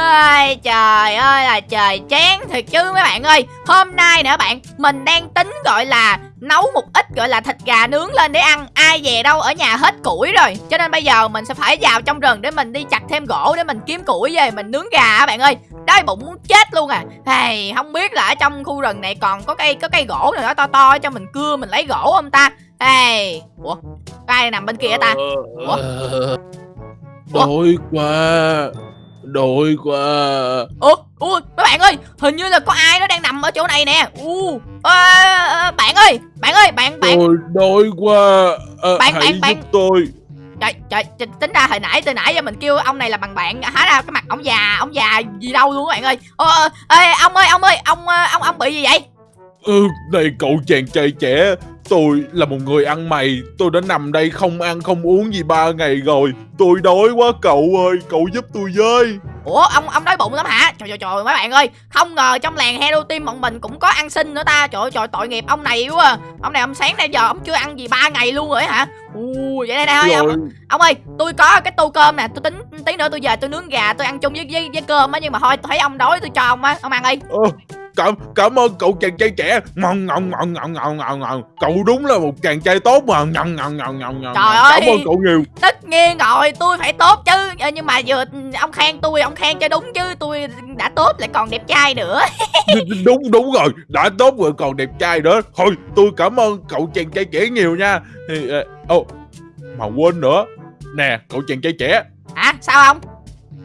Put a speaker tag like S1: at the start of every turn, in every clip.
S1: Ôi, trời ơi là trời chán thiệt chứ mấy bạn ơi. Hôm nay nữa bạn Mình đang tính gọi là nấu một ít gọi là thịt gà nướng lên để ăn. Ai về đâu ở nhà hết củi rồi. Cho nên bây giờ mình sẽ phải vào trong rừng để mình đi chặt thêm gỗ để mình kiếm củi về mình nướng gà á bạn ơi. Đói bụng muốn chết luôn à. Hey, Không biết là ở trong khu rừng này còn có cây có cây gỗ nào đó to to cho mình cưa mình lấy gỗ không ta? Hey. Ủa ai nằm bên kia ta? Ủa?
S2: Đói quá Đói quá
S1: Ủa, ủa, mấy bạn ơi, hình như là có ai đó đang nằm ở chỗ này nè. U, à, bạn ơi, bạn ơi, bạn bạn.
S2: Tôi đói quá à,
S1: Bạn,
S2: Hãy
S1: bạn,
S2: giúp tôi
S1: Trời, trời, trời, tính ra hồi nãy từ nãy giờ mình kêu ông này là bằng bạn, hóa ra cái mặt ông già, ông già gì đâu luôn các bạn ơi. Ờ, ê, ông ơi, ông ơi, ông ông ông bị gì vậy?
S2: Ừ, Này cậu chàng trai trẻ Tôi là một người ăn mày Tôi đã nằm đây không ăn không uống gì ba ngày rồi Tôi đói quá cậu ơi Cậu giúp tôi với
S1: Ủa ông ông đói bụng lắm hả? Trời trời trời mấy bạn ơi, không ngờ trong làng Hero Team bọn mình cũng có ăn xin nữa ta. Trời ơi trời tội nghiệp ông này quá. À. Ông này ông sáng nay giờ ông chưa ăn gì ba ngày luôn rồi hả? U vậy đây đây thôi ông, ông ơi, tôi có cái tô cơm nè, tôi tính tí nữa tôi về tôi nướng gà tôi ăn chung với với, với cơm á nhưng mà thôi tôi thấy ông đói tôi cho ông á, ông ăn đi.
S2: Ờ, cảm cảm ơn cậu chàng trai trẻ. Ngon ngon ngon ngon ngon ngon ngon cậu đúng là một chàng trai tốt mà. Ngon ngon ngon ngon ngon
S1: trời ơi!
S2: cảm ơn cậu nhiều.
S1: Tất nhiên rồi tôi phải tốt chứ. Ờ, nhưng mà vừa ông khen tôi ông khen cho đúng chứ. Tôi đã tốt lại còn đẹp trai nữa.
S2: Đúng đúng rồi. Đã tốt rồi còn đẹp trai nữa. Thôi tôi cảm ơn cậu chàng trai trẻ nhiều nha. Ô oh, mà quên nữa. Nè cậu chàng trai trẻ.
S1: Hả? Sao không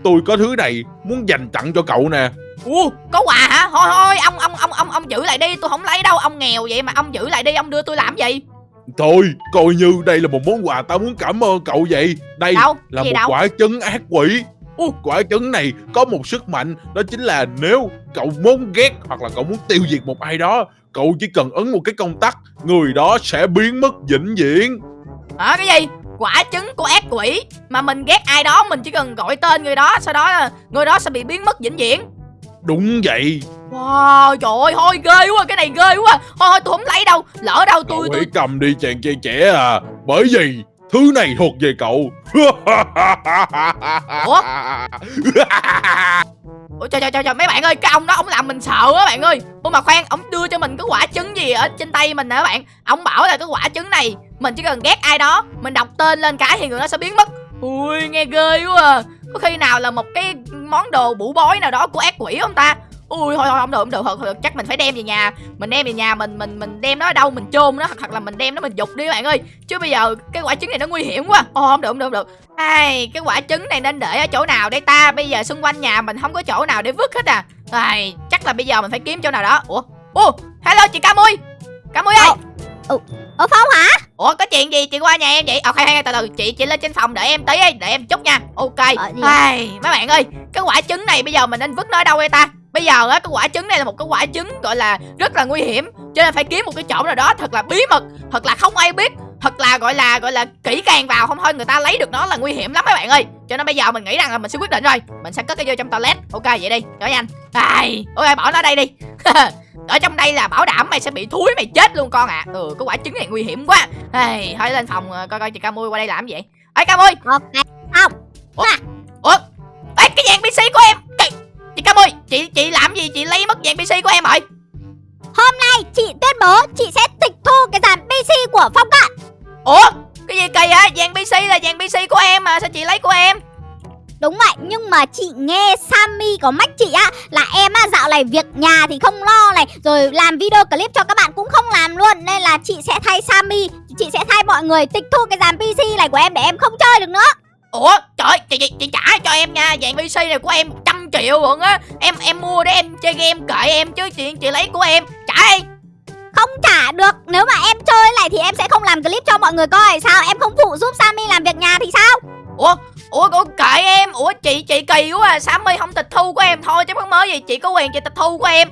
S2: tôi có thứ này muốn dành tặng cho cậu nè
S1: Ủa, có quà hả? Thôi thôi, ông ông ông ông ông giữ lại đi, tôi không lấy đâu, ông nghèo vậy mà ông giữ lại đi, ông đưa tôi làm gì?
S2: Thôi, coi như đây là một món quà tao muốn cảm ơn cậu vậy. Đây
S1: đâu?
S2: là một
S1: đâu?
S2: quả trứng ác quỷ. Uh, quả trứng này có một sức mạnh đó chính là nếu cậu muốn ghét hoặc là cậu muốn tiêu diệt một ai đó, cậu chỉ cần ấn một cái công tắc, người đó sẽ biến mất vĩnh viễn.
S1: Hả cái gì? Quả trứng của ác quỷ. Mà mình ghét ai đó mình chỉ cần gọi tên người đó sau đó người đó sẽ bị biến mất vĩnh viễn.
S2: Đúng vậy.
S1: Wow trời ơi thôi ghê quá cái này ghê quá. Thôi thôi tôi không lấy đâu Lỡ đâu tôi
S2: Cậu
S1: tôi
S2: cầm đi chàng trai trẻ à. Bởi vì thứ này thuộc về cậu.
S1: Ủa? Ủa trời trời trời mấy bạn ơi cái ông đó ông làm mình sợ á bạn ơi. Ủa mà khoan ông đưa cho mình cái quả trứng gì ở trên tay mình các bạn? Ông bảo là cái quả trứng này mình chỉ cần ghét ai đó Mình đọc tên lên cái thì người đó sẽ biến mất. Ui nghe ghê quá à. Có khi nào là một cái món đồ bủ bói nào đó của ác quỷ không ta? Ui thôi thôi không được không được, không được chắc mình phải đem về nhà. Mình đem về nhà mình mình mình đem nó ở đâu mình chôn nó hoặc là mình đem nó mình dục đi các bạn ơi. Chứ bây giờ cái quả trứng này nó nguy hiểm quá. Ồ không được không được không được. Ai cái quả trứng này nên để ở chỗ nào đây ta? Bây giờ xung quanh nhà mình không có chỗ nào để vứt hết à. Ai chắc là bây giờ mình phải kiếm chỗ nào đó. Ủa? Ủa hello chị Camui. Camui ơi. Ờ.
S3: Ủa, Ủa Phong hả?
S1: Ủa có chuyện gì chị qua nhà em vậy? Ờ hay hay từ từ chị chị lên trên phòng đợi em tí để em chút nha. Ok.
S3: Ờ,
S1: Ai, mấy bạn ơi, cái quả trứng này bây giờ mình nên vứt nó ở đâu đây ta? Bây giờ á cái quả trứng này là một cái quả trứng gọi là rất là nguy hiểm, cho nên phải kiếm một cái chỗ nào đó thật là bí mật, thật là không ai biết, thật là gọi là gọi là kỹ càng vào không thôi người ta lấy được nó là nguy hiểm lắm mấy bạn ơi. Cho nên bây giờ mình nghĩ rằng là mình sẽ quyết định rồi, mình sẽ cất cái vô trong toilet. Ok vậy đi, cho nhanh. Ai, ok bỏ nó đây đi. ở trong đây là bảo đảm mày sẽ bị thúi mày chết luôn con ạ. À. ừ cái quả trứng này nguy hiểm quá. Hey, thôi lên phòng ờ, coi coi chị ca mui qua đây làm gì. Ê ca mui
S3: ok không.
S1: Ủa? Ủa? Ê cái dàn pc của em. Chị, chị ca mui chị chị làm gì? Chị lấy mất dàn pc của em rồi.
S3: Hôm nay chị tuyên bố chị sẽ tịch thu cái dàn pc của phong cận
S1: ủa? Cái gì kỳ á dàn pc là dàn pc của em mà sao chị lấy của em?
S3: Đúng vậy, nhưng mà chị nghe Sammy có mách chị á Là em á dạo này việc nhà thì không lo này Rồi làm video clip cho các bạn cũng không làm luôn Nên là chị sẽ thay Sammy Chị sẽ thay mọi người tịch thu cái dàn PC này của em để em không chơi được nữa.
S1: Ủa? Trời chị, chị, chị trả cho em nha Dàn PC này của em 100 triệu luôn á. Em em mua để em chơi game kệ em chứ chị chị lấy của em. Trả đi
S3: người coi Sao em không phụ giúp Sammy làm việc nhà thì sao?
S1: Ủa Ủa, ủa kệ em. Ủa chị chị kỳ quá à. Sammy không tịch thu của em thôi chứ không mới gì. Chị có quyền chị tịch thu của em.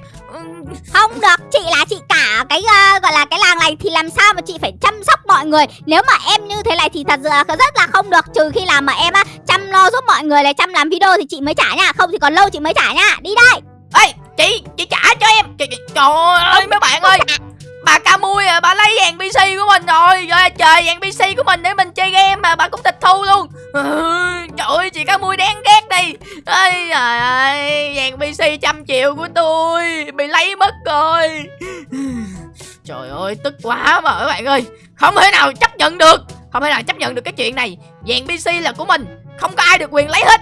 S3: Không được Chị là chị cả cái uh, gọi là cái làng này Thì làm sao mà chị phải chăm sóc mọi người? Nếu mà em như thế này thì thật rất là không được. Trừ khi làm mà em á chăm lo giúp mọi người là chăm làm video thì chị mới trả nha. Không thì còn lâu chị mới trả nha. Đi đây.
S1: Ê chị chị trả cho em. Chị, chị, Trời ơi mấy bạn ơi bà ca mui à, bà lấy vàng pc của mình rồi. Rồi trời vàng pc của mình để mình chơi game mà bà cũng tịch thu luôn. Ừ, trời ơi chị ca mui đáng ghét đi ơi trời ơi vàng pc trăm triệu của tôi bị lấy mất rồi. Trời ơi tức quá mà các bạn ơi. Không thể nào chấp nhận được không thể nào chấp nhận được cái chuyện này. Vàng pc là của mình không có ai được quyền lấy hết.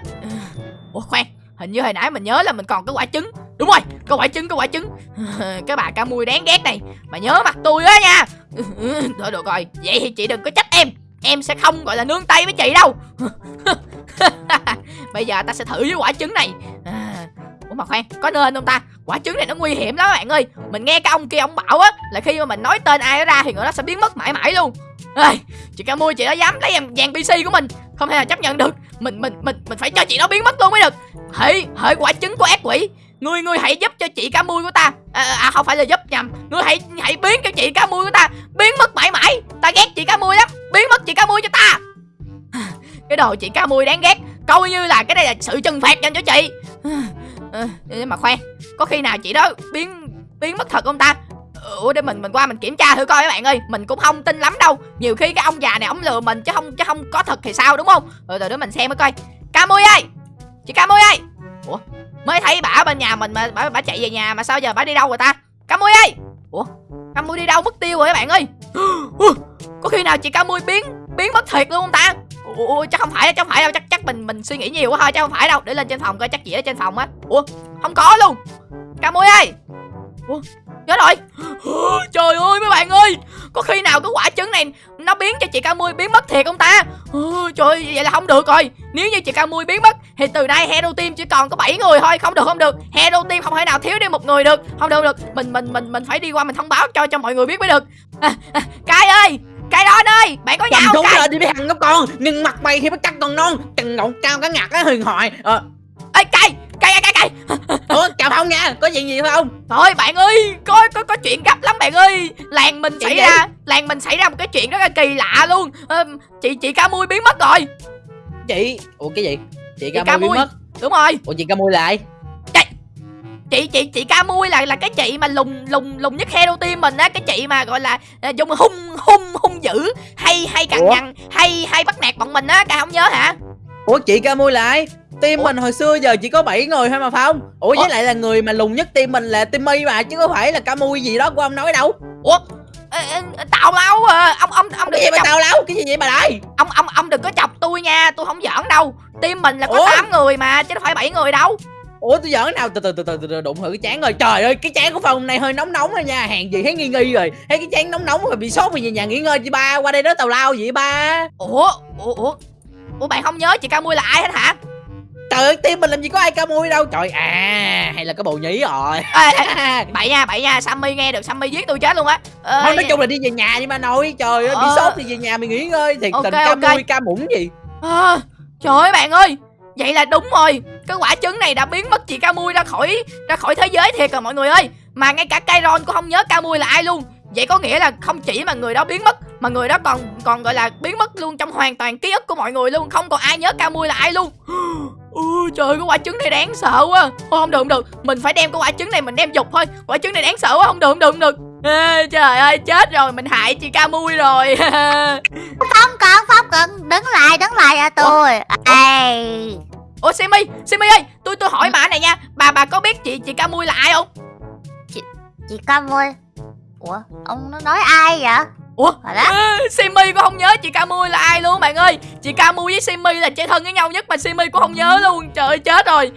S1: Ủa khoan hình như hồi nãy mình nhớ là mình còn cái quả trứng. Đúng rồi cái quả trứng cái quả trứng. Cái bà ca mui đáng ghét này. Mà nhớ mặt tôi á nha. Thôi được rồi vậy thì chị đừng có trách em. Em sẽ không gọi là nương tay với chị đâu. Bây giờ ta sẽ thử với quả trứng này. À, ủa mà khoan có nên không ta? Quả trứng này nó nguy hiểm lắm các bạn ơi. Mình nghe cái ông kia ông bảo á là khi mà mình nói tên ai đó ra thì người đó sẽ biến mất mãi mãi luôn. Ê, chị ca mui chị đó dám lấy em vàng pc của mình. Không thể là chấp nhận được mình mình mình mình phải cho chị nó biến mất luôn mới được. Hãy hãy quả trứng của ác quỷ. Ngươi ngươi hãy giúp cho chị cá mui của ta. À, à, à không phải là giúp nhầm. Ngươi hãy hãy biến cho chị cá mui của ta. Biến mất mãi mãi. Ta ghét chị cá mui lắm. Biến mất chị cá mui cho ta. Cái đồ chị cá mui đáng ghét. Coi như là cái này là sự trừng phạt dành cho chị. À, nhưng mà khoan. Có khi nào chị đó biến biến mất thật không ta? Ủa để mình mình qua mình kiểm tra thử coi các bạn ơi. Mình cũng không tin lắm đâu. Nhiều khi cái ông già này ông lừa mình chứ không chứ không có thật thì sao đúng không? Rồi rồi đó mình xem mới coi. Ca mui ơi! Chị ca mui ơi! Ủa? Mới thấy bả bên nhà mình mà bà, bà chạy về nhà mà sao giờ bà đi đâu rồi ta? Ca mui ơi! Ủa? Ca mui đi đâu mất tiêu rồi các bạn ơi? Có khi nào chị ca mui biến biến mất thiệt luôn không ta? Ủa chắc không phải chắc không phải đâu. Chắc chắc mình mình suy nghĩ nhiều quá thôi chắc không phải đâu. Để lên trên phòng coi chắc chị ở trên phòng á. Ủa? Không có luôn. Ca mui ơi! Ủa? Nhớ rồi. Trời ơi mấy bạn ơi có khi nào cái quả trứng này nó biến cho chị ca mui biến mất thiệt không ta? Trời ơi vậy là không được rồi. Nếu như chị ca mui biến mất thì từ nay hero team chỉ còn có 7 người thôi. Không được không được. Hero team không thể nào thiếu đi một người được. Không được được. Mình mình mình mình phải đi qua mình thông báo cho cho mọi người biết mới được. À, à, cai ơi cai đó ơi bạn có
S4: cầm
S1: không
S4: lên đi mấy thằng ngốc con. Nhưng mặt mày thì mới cắt còn non chừng ngọn cao cả ngặt á huyền thoại. Ờ.
S1: Ê cai cai cai cai
S4: ủa chào không nha. Có chuyện gì không?
S1: Thôi bạn ơi có có có chuyện gấp lắm bạn ơi. Làng mình
S4: Chuyện
S1: xảy
S4: gì?
S1: ra làng mình xảy ra một cái chuyện rất là kỳ lạ luôn. Ờ, chị chị ca mui biến mất rồi.
S4: Chị? Ủa cái gì? Chị
S1: ca
S4: ca mui biến mất.
S1: Đúng rồi.
S4: Ủa chị ca mui lại?
S1: Chị chị chị ca mui là là cái chị mà lùng lùng lùng nhất hero team mình á. Cái chị mà gọi là à, dùng hung hung hung dữ hay hay cằn nhằn hay hay bắt nạt bọn mình á. Ca không nhớ hả?
S4: Ủa chị ca mui lại team
S1: Ủa?
S4: mình hồi xưa giờ chỉ có 7 người thôi mà phải không? Ủa
S1: Ủa?
S4: với lại là người mà lùn nhất team mình là timmy mà chứ có phải là ca mui gì đó của ông nói đâu.
S1: Ủa? Tào lao à. ông ông ông đừng
S4: cái gì
S1: có
S4: mà
S1: chọc.
S4: tao láo? Cái gì vậy bà đây
S1: ông ông ông đừng có chọc tôi nha tôi không giỡn đâu. Team mình là có
S4: Ủa?
S1: 8 người mà chứ đâu phải 7 người đâu.
S4: Ủa tôi giỡn nào? Từ từ từ từ từ, đụng thử cái chán rồi. Trời ơi cái chán của phòng này hơi nóng nóng rồi nha. Hàng gì thấy nghi nghi rồi. Thấy cái chán nóng nóng rồi bị sốt rồi về nhà nghỉ ngơi chị ba. Qua đây đó tào lao gì vậy ba.
S1: Ủa? Ủa ủa? Ủa bạn không nhớ chị ca mui là ai hết hả
S4: trời ơi team mình làm gì có ai ca mui đâu. Trời à hay là cái bồ nhí rồi.
S1: Ê, ê, bậy nha bậy nha sammy nghe được sammy giết tôi chết luôn á.
S4: Thôi nói chung là đi về nhà đi mà nói trời ơi bị
S1: Ờ.
S4: sốt thì về nhà mình nghỉ ngơi. Thiệt
S1: Ok,
S4: tình ca
S1: ok.
S4: mui ca muỗng gì.
S1: À, trời ơi bạn ơi vậy là đúng rồi. Cái quả trứng này đã biến mất chị ca mui ra khỏi ra khỏi thế giới thiệt rồi mọi người ơi. Mà ngay cả Kairon cũng không nhớ ca mui là ai luôn. Vậy có nghĩa là không chỉ mà người đó biến mất mà người đó còn còn gọi là biến mất luôn trong hoàn toàn ký ức của mọi người luôn. Không còn ai nhớ ca mui là ai luôn Ôi trời cái quả trứng này đáng sợ quá. Thôi không được không được. Mình phải đem cái quả trứng này mình đem dục thôi. Quả trứng này đáng sợ quá không được không được không được. Ê, Trời ơi chết rồi mình hại chị ca mui rồi.
S3: Không cần, không cần Đứng lại, đứng lại à tôi. Ê.
S1: Ủa Simi Simi ơi tôi tôi hỏi bà này nha. Bà bà có biết chị chị ca mui là ai không?
S3: Chị Cam ơi Ủa, ông nó nói ai vậy?
S1: Ủa
S3: hả đó
S1: à, Simi cũng không nhớ chị Camui là ai luôn bạn ơi. Chị Camui với Simi là chơi thân với nhau nhất Mà Simi cũng không nhớ luôn. Trời ơi chết rồi.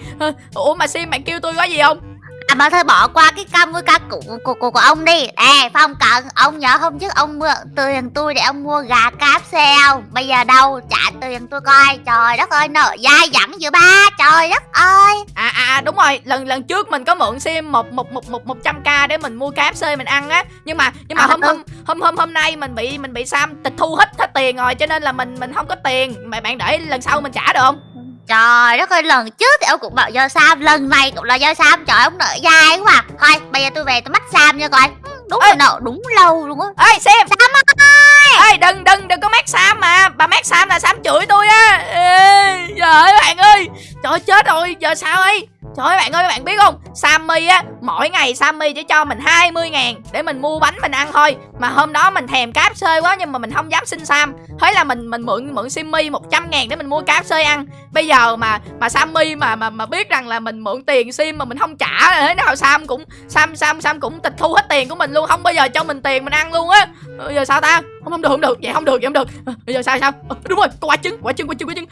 S1: Ủa mà Sim bạn kêu tôi có gì không?
S3: À bà thôi bỏ qua cái cam với ca của, của, của, của ông đi. Ê Phong Cận Ông nhớ hôm trước ông mượn tiền tôi để ông mua gà KFC không? Bây giờ đâu? Trả tiền tôi coi. Trời đất ơi nợ dai dẳng giữa ba. Trời đất ơi.
S1: À à à, đúng rồi. Lần lần trước mình có mượn Sim một một một một một trăm k để mình mua KFC mình ăn á. Nhưng mà nhưng mà
S3: À,
S1: hôm
S3: ừ.
S1: hôm hôm hôm hôm nay mình bị mình bị Sam tịch thu hết hết tiền rồi. Cho nên là mình mình không có tiền. Mà bạn để lần sau mình trả được không
S3: Trời đất ơi lần trước thì ông cũng bảo do Sam Lần này cũng là do Sam. Trời ông nợ dai quá à. Thôi bây giờ tôi về tôi bắt Sam nha coi. Ừ, Đúng
S1: Ê.
S3: là nợ đúng lâu luôn á.
S1: Ê Sam. Sam ơi! Ê đừng đừng đừng có mát Sam mà. Bà mát Sam là Sam chửi tôi á. Ê trời ơi bạn ơi trời ơi, chết rồi. Giờ sao ấy? Trời ơi bạn ơi bạn biết không? Sammy á Mỗi ngày Sammy chỉ cho mình 20 ngàn Để mình mua bánh mình ăn thôi. Mà hôm đó mình thèm cáp xơi quá Nhưng mà mình không dám xin Sam. Thế là mình mình mượn mượn Simmy 100 ngàn để mình mua cáp xơi ăn. Bây giờ mà mà Sammy mà mà mà biết rằng là mình mượn tiền Sim mà mình không trả Thế nào Sam cũng Sam Sam Sam cũng tịch thu hết tiền của mình luôn. Không bao giờ cho mình tiền mình ăn luôn á. Bây giờ sao ta? Không không được không được. Vậy không được vậy không được. Bây giờ sao sao? À, Đúng rồi. Quả trứng quả trứng quả trứng quả trứng.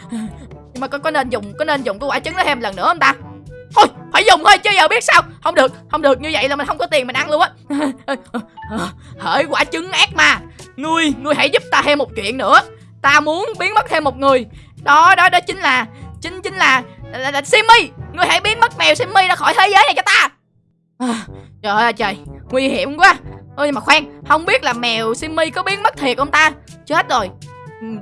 S1: Nhưng mà có, có nên dùng có nên dùng cái quả trứng đó thêm lần nữa không ta? Thôi phải dùng thôi chứ giờ biết sao? Không được không được như vậy là mình không có tiền mình ăn luôn á. Hỡi quả trứng ác ma. Ngươi ngươi hãy giúp ta thêm một chuyện nữa. Ta muốn biến mất thêm một người. Đó đó đó chính là Chính chính là là, là, là Simmy. Ngươi hãy biến mất mèo Simmy ra khỏi thế giới này cho ta. À, Trời ơi trời. Nguy hiểm quá. Ôi mà khoan Không biết là mèo Simmy có biến mất thiệt không ta? Chết rồi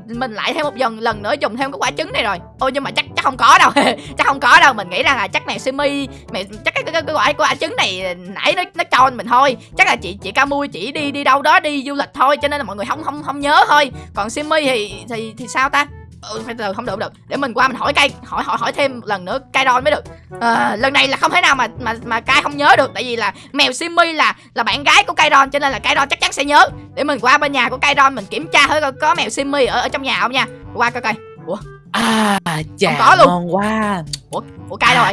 S1: mình lại thêm một dần lần nữa dùng thêm cái quả trứng này rồi. Ôi nhưng mà chắc chắc không có đâu. Chắc không có đâu. Mình nghĩ rằng là chắc này simi mẹ chắc cái, cái, cái quả quả trứng này nãy nó nó cho mình thôi. Chắc là chị chị Camui chỉ đi đi đâu đó đi du lịch thôi cho nên là mọi người không không không nhớ thôi. Còn simi thì thì thì sao ta? Ừ, phải từ không được không được. Để mình qua mình hỏi cây hỏi hỏi hỏi thêm lần nữa cây đòn mới được. À, lần này là không thể nào mà mà mà cai không nhớ được tại vì là mèo Simmy là là bạn gái của cây đòn cho nên là cây đòn chắc chắn sẽ nhớ. Để mình qua bên nhà của cây đòn mình kiểm tra thử coi có mèo Simmy ở ở trong nhà không nha. Qua coi coi.
S4: À chà
S1: Không có luôn.
S4: ngon quá.
S1: Ủa cai đâu rồi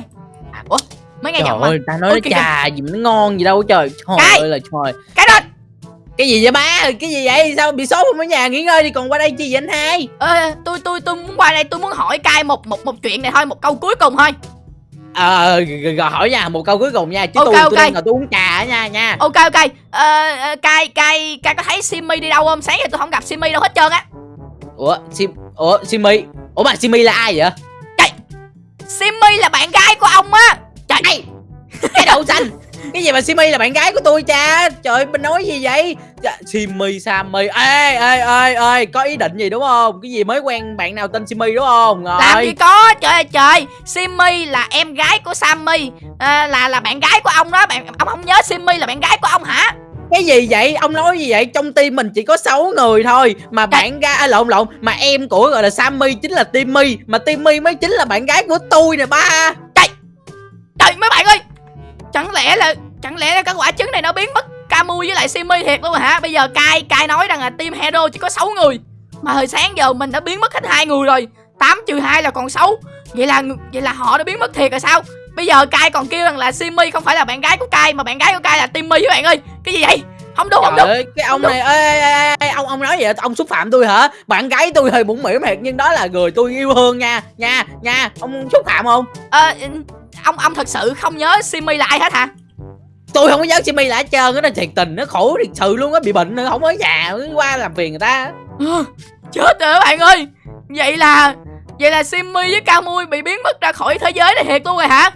S1: ủa mới nghe
S4: Trời
S1: giọng mà.
S4: ơi ta nói
S1: Ôi, kìa,
S4: trà gì mà nó ngon gì đâu trời. Trời
S1: Cái.
S4: ơi là trời.
S1: Cái đòn
S4: Cái gì vậy ba? Cái gì vậy? Sao bị sốt không ở nhà? Nghỉ ngơi đi còn qua đây chi vậy anh hai?
S1: Ê, tôi tôi tôi muốn qua đây tôi muốn hỏi cai một một một chuyện này thôi một câu cuối cùng thôi.
S4: Ờ rồi hỏi nha một câu cuối cùng nha Chứ
S1: Ok,
S4: tôi
S1: ok.
S4: tôi ngồi tôi uống trà nha nha.
S1: Ok ok. Ờ, ờ, cai cai cai có thấy Simmy đi đâu không? Sáng giờ tôi không gặp Simmy đâu hết trơn á.
S4: Ủa Sim Ủa Simi? Ủa mà Simi là ai vậy?
S1: Simmy là bạn gái của ông á. Trời
S4: Ê, Cái đậu xanh. Cái gì mà Simi là bạn gái của tôi cha? Trời ơi, mình nói gì vậy Dạ, Simi Sammy. Ê ê ê ê Có ý định gì đúng không? Cái gì mới quen bạn nào tên Simi đúng không?
S1: Làm gì
S4: Rồi
S1: có trời ơi trời. Simmy là em gái của Sammy. À, là là bạn gái của ông đó. Bạn ông không nhớ Simmy là bạn gái của ông hả?
S4: Cái gì vậy? Ông nói gì vậy? Trong team mình chỉ có 6 người thôi. Mà bạn gái à, lộn lộn. Mà em của gọi là Sammy chính là Timmy. Mà Timmy mới chính là bạn gái của tôi nè ba.
S1: Trời mấy bạn ơi. Chẳng lẽ là chẳng lẽ là cái quả trứng này nó biến mất Camui với lại Simmy thiệt luôn hả? Bây giờ cai cai nói rằng là team hero chỉ có 6 người. Mà hồi sáng giờ mình đã biến mất hết hai người rồi. 8 trừ 2 là còn 6 vậy là vậy là họ đã biến mất thiệt rồi sao? Bây giờ cai còn kêu rằng là Simmy không phải là bạn gái của cai mà bạn gái của cai là Timmy các bạn ơi. Cái gì vậy? Không đúng không
S4: Trời
S1: đúng.
S4: ơi, cái ông này ê, ê, ê, ê, ông ông nói vậy? Ông xúc phạm tôi hả? Bạn gái tôi hơi mũm mỉm thiệt nhưng đó là người tôi yêu thương nha, nha, nha. Ông xúc phạm không?
S1: Ờ, ông ông thật sự không nhớ Simmy là ai hết hả
S4: Tôi không có nhớ Jimmy lại hết trơn á, nó thiệt tình nó khổ thiệt sự luôn á, bị bệnh nữa không ở nhà qua làm phiền người ta.
S1: Ờ, chết rồi các bạn ơi. Vậy là vậy là simi với Camui bị biến mất ra khỏi thế giới này thiệt luôn rồi hả?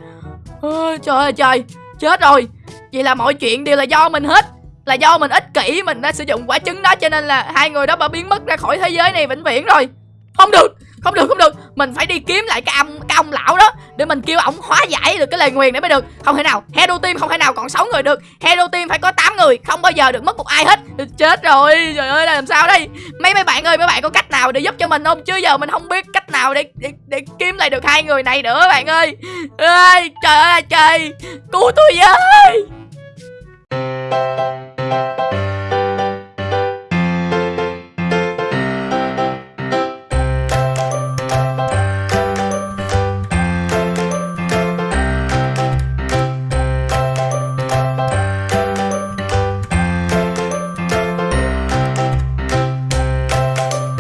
S1: Trời ơi trời chết rồi. Vậy là mọi chuyện đều là do mình hết là do mình ích kỷ mình đã sử dụng quả trứng đó cho nên là hai người đó đã biến mất ra khỏi thế giới này vĩnh viễn rồi. Không được không được không được. Mình phải đi kiếm lại cái ông cái ông lão đó để mình kêu ổng hóa giải được cái lời nguyền để mới được. Không thể nào. Hero team không thể nào còn 6 người được. Hero team phải có 8 người. Không bao giờ được mất một ai hết. Chết rồi. Trời ơi làm sao đây? Mấy mấy bạn ơi mấy bạn có cách nào để giúp cho mình không? Chứ giờ mình không biết cách nào để để, để kiếm lại được hai người này nữa bạn ơi. Ơi trời ơi trời cứu tôi với.